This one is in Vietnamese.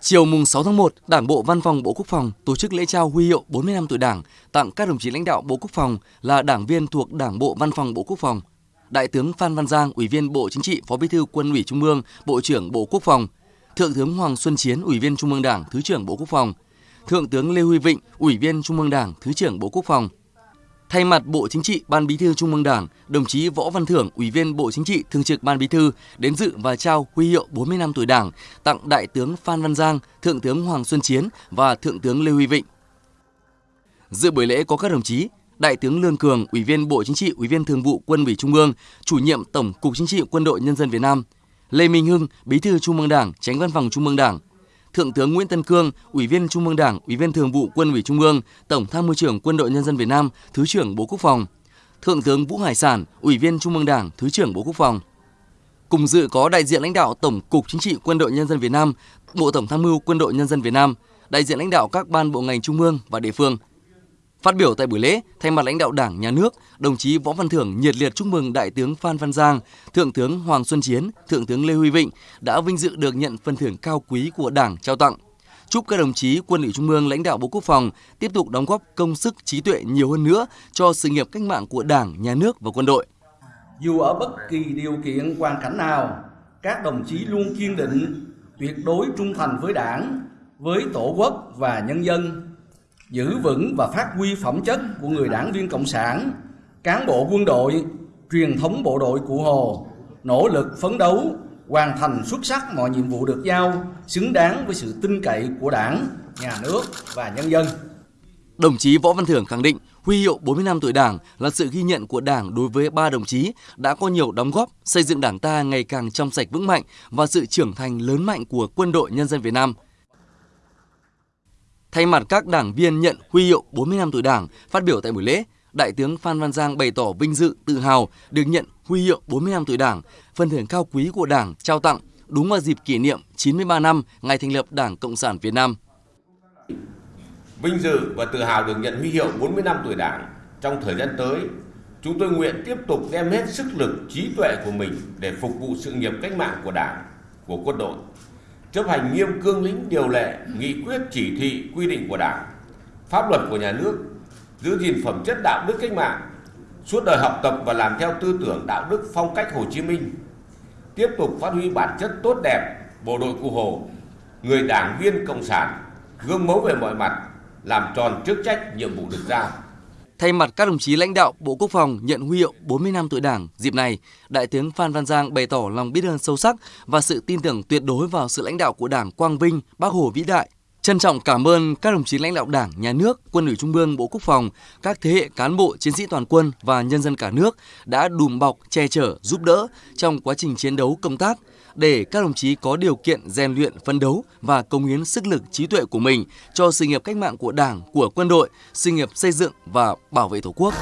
Chiều mùng 6 tháng 1, Đảng bộ Văn phòng Bộ Quốc phòng tổ chức lễ trao huy hiệu 40 năm tuổi Đảng tặng các đồng chí lãnh đạo Bộ Quốc phòng là đảng viên thuộc Đảng bộ Văn phòng Bộ Quốc phòng. Đại tướng Phan Văn Giang, Ủy viên Bộ Chính trị, Phó Bí thư Quân ủy Trung ương, Bộ trưởng Bộ Quốc phòng, Thượng tướng Hoàng Xuân Chiến, Ủy viên Trung ương Đảng, Thứ trưởng Bộ Quốc phòng, Thượng tướng Lê Huy Vịnh, Ủy viên Trung ương Đảng, Thứ trưởng Bộ Quốc phòng, Thay mặt Bộ Chính trị, Ban Bí thư Trung ương Đảng, đồng chí Võ Văn Thưởng, Ủy viên Bộ Chính trị, Thường trực Ban Bí thư đến dự và trao huy hiệu 40 năm tuổi Đảng tặng Đại tướng Phan Văn Giang, Thượng tướng Hoàng Xuân Chiến và Thượng tướng Lê Huy Vịnh. Dự buổi lễ có các đồng chí Đại tướng Lương Cường, Ủy viên Bộ Chính trị, Ủy viên Thường vụ Quân ủy Trung ương, Chủ nhiệm Tổng cục Chính trị Quân đội Nhân dân Việt Nam, Lê Minh Hưng, Bí thư Trung ương Đảng, Tránh Văn phòng Trung ương Đảng, Thượng tướng Nguyễn Tân Cương, Ủy viên Trung ương Đảng, Ủy viên Thường vụ Quân ủy Trung ương, Tổng Tham mưu trưởng Quân đội Nhân dân Việt Nam, Thứ trưởng Bộ Quốc phòng, Thượng tướng Vũ Hải Sản, Ủy viên Trung ương Đảng, Thứ trưởng Bộ Quốc phòng. Cùng dự có đại diện lãnh đạo Tổng cục Chính trị Quân đội Nhân dân Việt Nam, Bộ Tổng Tham mưu Quân đội Nhân dân Việt Nam, đại diện lãnh đạo các ban bộ ngành trung ương và địa phương. Phát biểu tại buổi lễ, thay mặt lãnh đạo Đảng, Nhà nước, đồng chí Võ Văn Thưởng nhiệt liệt chúc mừng Đại tướng Phan Văn Giang, Thượng tướng Hoàng Xuân Chiến, Thượng tướng Lê Huy Vịnh đã vinh dự được nhận phần thưởng cao quý của Đảng trao tặng. Chúc các đồng chí quân ủy Trung ương lãnh đạo Bộ Quốc phòng tiếp tục đóng góp công sức trí tuệ nhiều hơn nữa cho sự nghiệp cách mạng của Đảng, Nhà nước và quân đội. Dù ở bất kỳ điều kiện hoàn cảnh nào, các đồng chí luôn kiên định, tuyệt đối trung thành với Đảng, với Tổ quốc và nhân dân, giữ vững và phát huy phẩm chất của người đảng viên Cộng sản, cán bộ quân đội, truyền thống bộ đội Cụ Hồ, nỗ lực phấn đấu, hoàn thành xuất sắc mọi nhiệm vụ được giao, xứng đáng với sự tin cậy của Đảng, nhà nước và nhân dân. Đồng chí Võ Văn Thưởng khẳng định huy hiệu 40 năm tuổi Đảng là sự ghi nhận của Đảng đối với ba đồng chí đã có nhiều đóng góp xây dựng Đảng ta ngày càng trong sạch vững mạnh và sự trưởng thành lớn mạnh của quân đội nhân dân Việt Nam. Thay mặt các đảng viên nhận huy hiệu 40 năm tuổi Đảng, phát biểu tại buổi lễ, Đại tướng Phan Văn Giang bày tỏ vinh dự, tự hào được nhận huy hiệu 40 năm tuổi Đảng, phần thưởng cao quý của Đảng trao tặng đúng vào dịp kỷ niệm 93 năm ngày thành lập Đảng Cộng sản Việt Nam. Vinh dự và tự hào được nhận huy hiệu 40 năm tuổi Đảng. Trong thời gian tới, chúng tôi nguyện tiếp tục đem hết sức lực, trí tuệ của mình để phục vụ sự nghiệp cách mạng của Đảng, của quân đội, chấp hành nghiêm cương lĩnh điều lệ, nghị quyết chỉ thị, quy định của Đảng, pháp luật của nhà nước, giữ gìn phẩm chất đạo đức cách mạng, suốt đời học tập và làm theo tư tưởng đạo đức phong cách Hồ Chí Minh, tiếp tục phát huy bản chất tốt đẹp bộ đội cụ Hồ, người đảng viên cộng sản, gương mẫu về mọi mặt, làm tròn chức trách nhiệm vụ được giao. Thay mặt các đồng chí lãnh đạo Bộ Quốc phòng nhận huy hiệu 40 năm tuổi Đảng, dịp này, Đại tướng Phan Văn Giang bày tỏ lòng biết ơn sâu sắc và sự tin tưởng tuyệt đối vào sự lãnh đạo của Đảng Quang Vinh, Bác Hồ vĩ đại, Trân trọng cảm ơn các đồng chí lãnh đạo Đảng, Nhà nước, Quân ủy Trung ương, Bộ Quốc phòng, các thế hệ cán bộ, chiến sĩ toàn quân và nhân dân cả nước đã đùm bọc, che chở, giúp đỡ trong quá trình chiến đấu công tác để các đồng chí có điều kiện rèn luyện, phấn đấu và công hiến sức lực trí tuệ của mình cho sự nghiệp cách mạng của Đảng, của quân đội, sự nghiệp xây dựng và bảo vệ Tổ quốc.